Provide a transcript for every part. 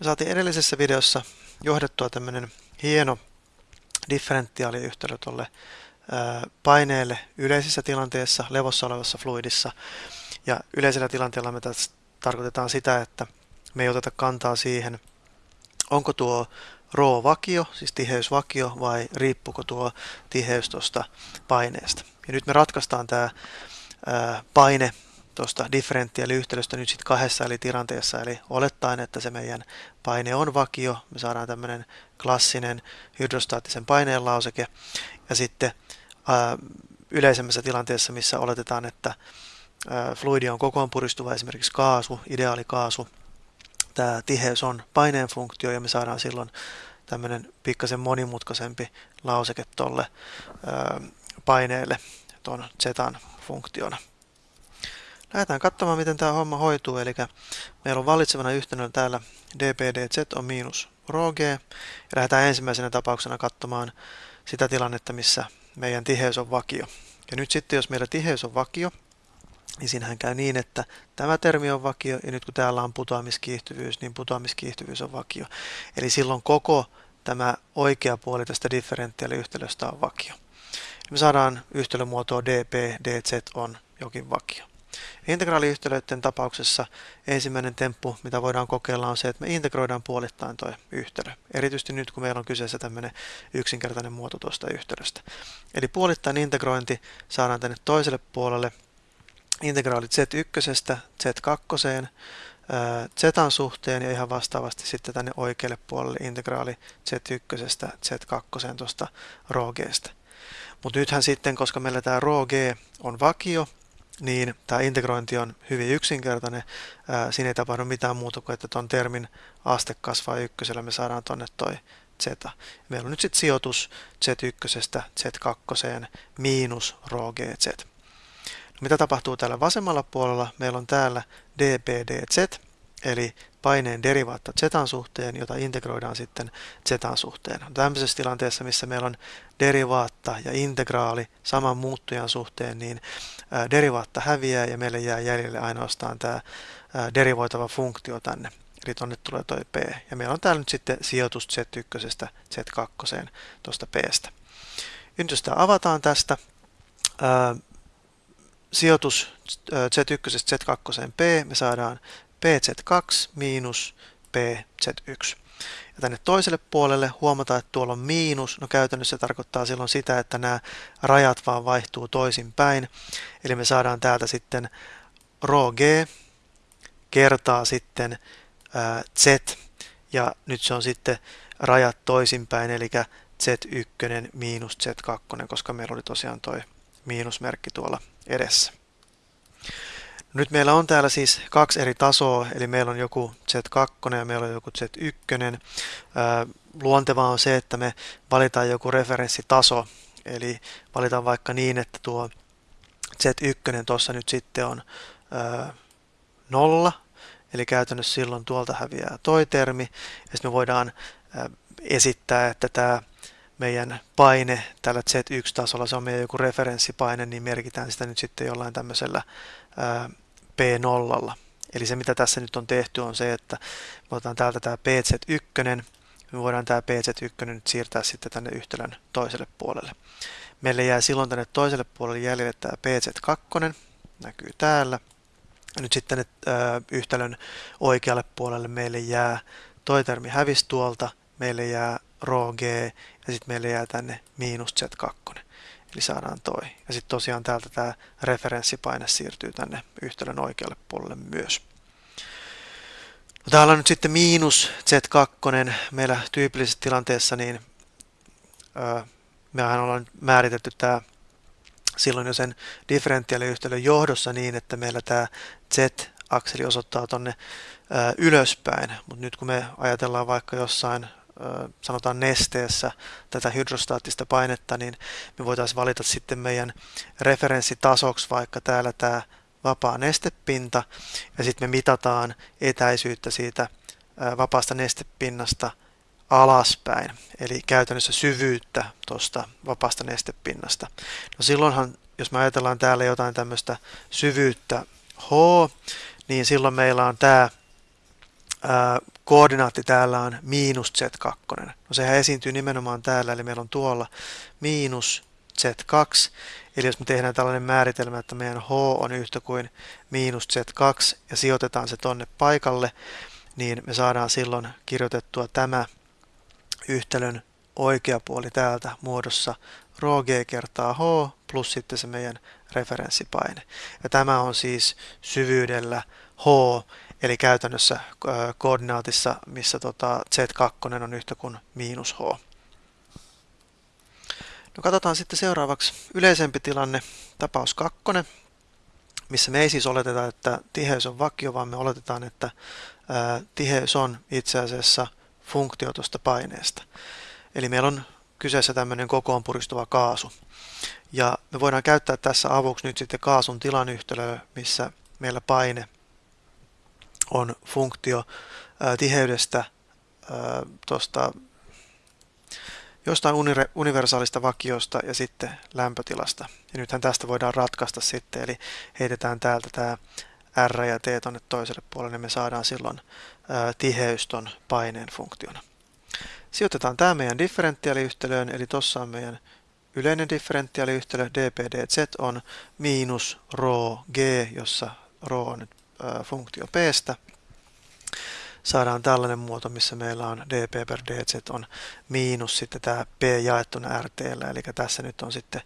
Me saatiin edellisessä videossa johdettua tämmöinen hieno differentiaaliyhtälö tuolle paineelle yleisessä tilanteessa, levossa olevassa fluidissa. Ja yleisellä tilanteella me tässä tarkoitetaan sitä, että me ei oteta kantaa siihen, onko tuo rho vakio, siis tiheysvakio, vai riippuuko tuo tiheys tuosta paineesta. Ja nyt me ratkaistaan tämä paine tuosta differentiaaliyhtälöstä nyt sitten kahdessa eli tilanteessa, eli olettaen, että se meidän paine on vakio, me saadaan tämmöinen klassinen hydrostaattisen paineen lauseke, ja sitten ää, yleisemmässä tilanteessa, missä oletetaan, että ää, fluidi on kokoon puristuva, esimerkiksi kaasu, ideaali kaasu, tämä tiheys on paineen funktio, ja me saadaan silloin tämmöinen pikkasen monimutkaisempi lauseke tuolle paineelle tuon zetan funktiona. Lähdetään katsomaan, miten tämä homma hoituu. Eli meillä on vallitsevana yhtenä täällä dpdz on miinus rho g. Ja lähdetään ensimmäisenä tapauksena katsomaan sitä tilannetta, missä meidän tiheys on vakio. Ja nyt sitten, jos meillä tiheys on vakio, niin siinähän käy niin, että tämä termi on vakio, ja nyt kun täällä on putoamiskiihtyvyys, niin putoamiskiihtyvyys on vakio. Eli silloin koko tämä oikea puoli tästä differentiaaliyhtälöstä on vakio. Me saadaan yhtälömuotoa dp, dz on jokin vakio. Integraaliyhtälöiden tapauksessa ensimmäinen temppu, mitä voidaan kokeilla, on se, että me integroidaan puolittain tuo yhtälö. Erityisesti nyt, kun meillä on kyseessä tämmöinen yksinkertainen muoto tuosta yhtälöstä. Eli puolittain integrointi saadaan tänne toiselle puolelle integraali z1, z2, zetan suhteen ja ihan vastaavasti sitten tänne oikealle puolelle integraali z1, z2 tuosta rho Mutta nythän sitten, koska meillä tämä rho g on vakio, niin tämä integrointi on hyvin yksinkertainen. Siinä ei tapahdu mitään muuta kuin, että tuon termin aste kasvaa ykkösellä, me saadaan tuonne toi z. Meillä on nyt sitten sijoitus z1, z2 miinus rho gz. No, mitä tapahtuu täällä vasemmalla puolella? Meillä on täällä dpdz, eli paineen derivaatta zetan suhteen, jota integroidaan sitten zetan suhteen. Tämmöisessä tilanteessa, missä meillä on derivaatta ja integraali saman muuttujan suhteen, niin derivaatta häviää ja meille jää jäljelle ainoastaan tämä derivoitava funktio tänne. Eli tuonne tulee toi p. Ja meillä on täällä nyt sitten sijoitus z1, z2 tuosta pstä. Nyt jos tämä avataan tästä, sijoitus z1, z2 p, me saadaan pz2 miinus pz1. Ja tänne toiselle puolelle huomataan, että tuolla on miinus. No käytännössä se tarkoittaa silloin sitä, että nämä rajat vaan vaihtuu toisinpäin. Eli me saadaan täältä sitten rho g kertaa sitten z. Ja nyt se on sitten rajat toisinpäin, eli z1 miinus z2, koska meillä oli tosiaan tuo miinusmerkki tuolla edessä. Nyt meillä on täällä siis kaksi eri tasoa, eli meillä on joku Z2 ja meillä on joku Z1. Luontevaa on se, että me valitaan joku referenssitaso, eli valitaan vaikka niin, että tuo Z1 tuossa nyt sitten on nolla, eli käytännössä silloin tuolta häviää toi termi, ja sitten me voidaan esittää, että tämä meidän paine tällä Z1-tasolla, se on meidän joku referenssipaine, niin merkitään sitä nyt sitten jollain tämmöisellä P0. Eli se mitä tässä nyt on tehty on se, että me otetaan täältä tämä PZ1, me voidaan tämä PZ1 nyt siirtää sitten tänne yhtälön toiselle puolelle. Meille jää silloin tänne toiselle puolelle jäljelle tämä PZ2, näkyy täällä. Nyt sitten äh, yhtälön oikealle puolelle meille jää toi termi hävisi tuolta, meille jää rho g ja sitten meille jää tänne miinus z2. Eli saadaan toi. Ja sitten tosiaan täältä tämä referenssipaine siirtyy tänne yhtälön oikealle puolelle myös. No täällä on nyt sitten miinus Z2. Meillä tyypillisessä tilanteessa niin öö, mehän ollaan määritetty tämä silloin jo sen differentiaaliyhtälön johdossa niin, että meillä tämä Z-akseli osoittaa tonne ylöspäin, mutta nyt kun me ajatellaan vaikka jossain sanotaan nesteessä tätä hydrostaattista painetta, niin me voitaisiin valita sitten meidän referenssitasoksi vaikka täällä tämä vapaa nestepinta ja sitten me mitataan etäisyyttä siitä vapaasta nestepinnasta alaspäin, eli käytännössä syvyyttä tuosta vapaasta nestepinnasta. No silloinhan, jos me ajatellaan täällä jotain tämmöistä syvyyttä H, niin silloin meillä on tämä koordinaatti täällä on miinus z2. No sehän esiintyy nimenomaan täällä, eli meillä on tuolla miinus z2. Eli jos me tehdään tällainen määritelmä, että meidän h on yhtä kuin miinus z2 ja sijoitetaan se tonne paikalle, niin me saadaan silloin kirjoitettua tämä yhtälön oikea puoli täältä muodossa rho g kertaa h plus sitten se meidän referenssipaine. Ja tämä on siis syvyydellä h, eli käytännössä koordinaatissa, missä tota z2 on yhtä kuin miinus h. No katsotaan sitten seuraavaksi yleisempi tilanne, tapaus 2, missä me ei siis oleteta, että tiheys on vakio, vaan me oletetaan, että tiheys on itse asiassa funktio tuosta paineesta. Eli meillä on kyseessä tämmöinen kokoon puristuva kaasu. Ja me voidaan käyttää tässä avuksi nyt sitten kaasun tilan yhtälöä, missä meillä paine on funktio ää, tiheydestä tuosta jostain universaalista vakiosta ja sitten lämpötilasta. Ja nythän tästä voidaan ratkaista sitten, eli heitetään täältä tämä R ja T tuonne toiselle puolelle, niin me saadaan silloin ää, tiheys ton paineen funktiona. Sijoitetaan tämä meidän differentiaaliyhtälöön, eli tuossa on meidän yleinen differentiaaliyhtälö, dpdz on miinus rho g, jossa rho on nyt ää, funktio pstä. Saadaan tällainen muoto, missä meillä on dp per dz on miinus sitten tämä p jaettuna rt, eli tässä nyt on sitten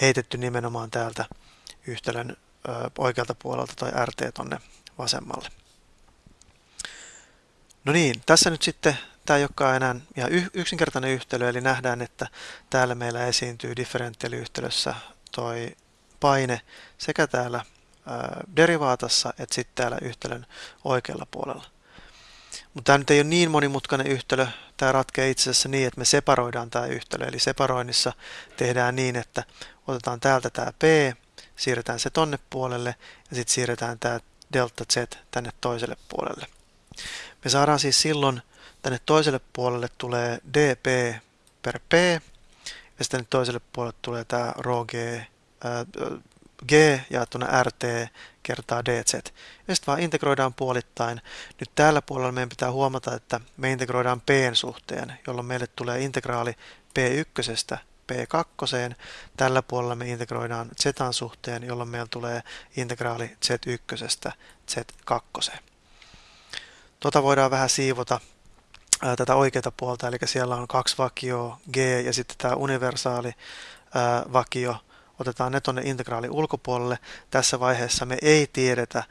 heitetty nimenomaan täältä yhtälön ää, oikealta puolelta tai rt tonne vasemmalle. No niin, tässä nyt sitten tämä ei olekaan enää ihan yksinkertainen yhtälö, eli nähdään, että täällä meillä esiintyy differentiaaliyhtälössä toi paine sekä täällä derivaatassa että sitten täällä yhtälön oikealla puolella. Mutta tämä nyt ei ole niin monimutkainen yhtälö. Tämä ratkeaa itse asiassa niin, että me separoidaan tämä yhtälö. Eli separoinnissa tehdään niin, että otetaan täältä tämä p, siirretään se tonne puolelle ja sitten siirretään tämä delta z tänne toiselle puolelle. Me saadaan siis silloin tänne toiselle puolelle tulee dp per p, ja sitten toiselle puolelle tulee tämä rho g, ää, g jaettuna rt kertaa dz. Ja sitten vaan integroidaan puolittain. Nyt tällä puolella meidän pitää huomata, että me integroidaan p suhteen, jolloin meille tulee integraali p1 p2. Tällä puolella me integroidaan z suhteen, jolloin meillä tulee integraali z1 z2. Tuota voidaan vähän siivota ää, tätä oikeata puolta, eli siellä on kaksi vakioa, g ja sitten tämä universaali ää, vakio, otetaan ne tuonne integraali ulkopuolelle. Tässä vaiheessa me ei tiedetä,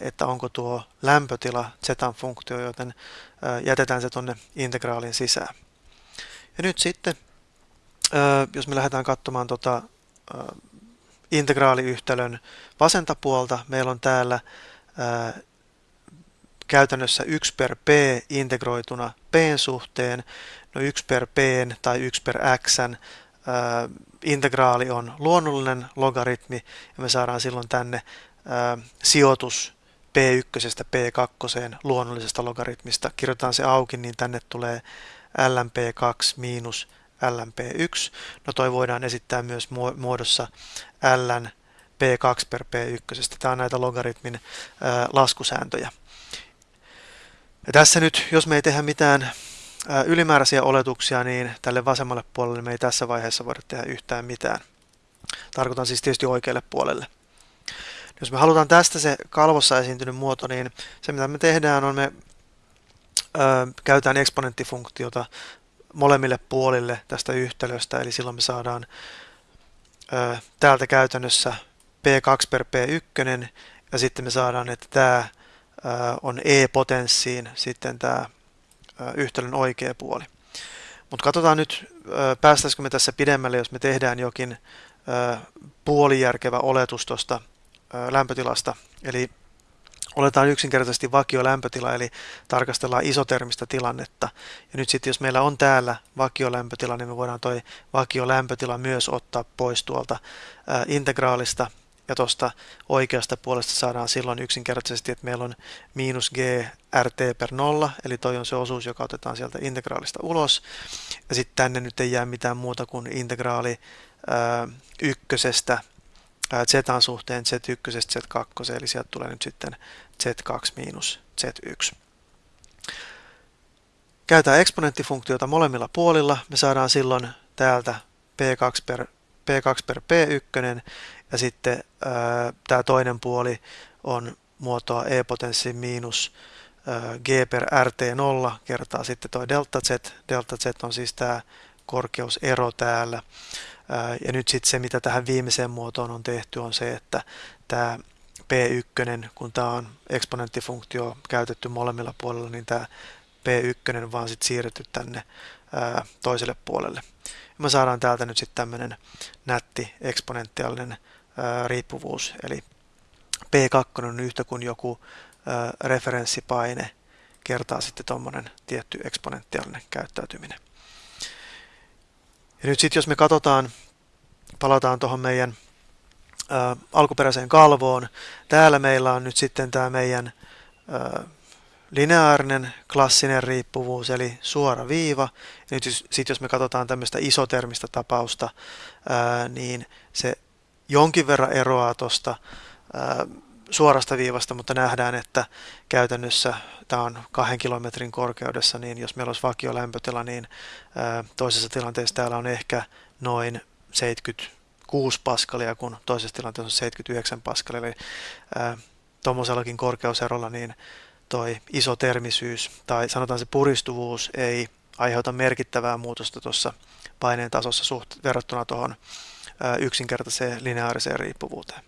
että onko tuo lämpötila z-funktio, joten ää, jätetään se tuonne integraalin sisään. Ja nyt sitten, jos me lähdetään katsomaan ää, integraaliyhtälön vasenta puolta, meillä on täällä ää, käytännössä 1 per p integroituna p suhteen. No 1 per p tai 1 per x integraali on luonnollinen logaritmi ja me saadaan silloin tänne sijoitus p1 p2 luonnollisesta logaritmista. Kirjoitetaan se auki, niin tänne tulee lnp2 miinus lnp1. No toi voidaan esittää myös muodossa ln p2 per p1. Tämä on näitä logaritmin ää, laskusääntöjä. Ja tässä nyt, jos me ei tehdä mitään ylimääräisiä oletuksia, niin tälle vasemmalle puolelle me ei tässä vaiheessa voida tehdä yhtään mitään. Tarkoitan siis tietysti oikealle puolelle. Jos me halutaan tästä se kalvossa esiintynyt muoto, niin se mitä me tehdään on me ö, käytetään eksponenttifunktiota molemmille puolille tästä yhtälöstä, eli silloin me saadaan ö, täältä käytännössä p2 per p1, ja sitten me saadaan, että tämä on e-potenssiin sitten tämä yhtälön oikea puoli. Mutta katsotaan nyt, päästäisikö me tässä pidemmälle, jos me tehdään jokin puolijärkevä oletus tuosta lämpötilasta. Eli oletaan yksinkertaisesti vakio lämpötila, eli tarkastellaan isotermistä tilannetta. Ja nyt sitten jos meillä on täällä vakiolämpötila, niin me voidaan toi vakiolämpötila myös ottaa pois tuolta integraalista ja tuosta oikeasta puolesta saadaan silloin yksinkertaisesti, että meillä on miinus g rt per nolla, eli toi on se osuus, joka otetaan sieltä integraalista ulos. Ja sitten tänne nyt ei jää mitään muuta kuin integraali ää, ykkösestä z suhteen z1, z2, eli sieltä tulee nyt sitten z2 miinus z1. käytetään eksponenttifunktiota molemmilla puolilla, me saadaan silloin täältä P2 per, P2 per P1 ja sitten tämä toinen puoli on muotoa e-potenssi miinus g per rt0 kertaa sitten tuo delta z. Delta z on siis tämä korkeusero täällä. Ja nyt sitten se, mitä tähän viimeiseen muotoon on tehty, on se, että tämä P1, kun tämä on eksponenttifunktio käytetty molemmilla puolilla, niin tämä P1 vaan sitten siirretty tänne toiselle puolelle. Ja me saadaan täältä nyt sitten tämmöinen nätti eksponentiaalinen riippuvuus, eli P2 on yhtä kuin joku referenssipaine kertaa sitten tuommoinen tietty eksponentiaalinen käyttäytyminen. Ja nyt sitten jos me katsotaan, palataan tuohon meidän alkuperäiseen kalvoon, täällä meillä on nyt sitten tämä meidän lineaarinen klassinen riippuvuus, eli suora viiva. Nyt sitten jos me katsotaan tämmöistä isotermistä tapausta, niin se jonkin verran eroaa tuosta suorasta viivasta, mutta nähdään, että käytännössä tämä on kahden kilometrin korkeudessa, niin jos meillä olisi vakio lämpötila, niin toisessa tilanteessa täällä on ehkä noin 76 paskalia, kun toisessa tilanteessa on 79 paskalia. Eli tuommoisellakin korkeuserolla niin toi isotermisyys tai sanotaan se puristuvuus ei aiheuta merkittävää muutosta tuossa paineen tasossa suht verrattuna tuohon yksinkertaiseen lineaariseen riippuvuuteen.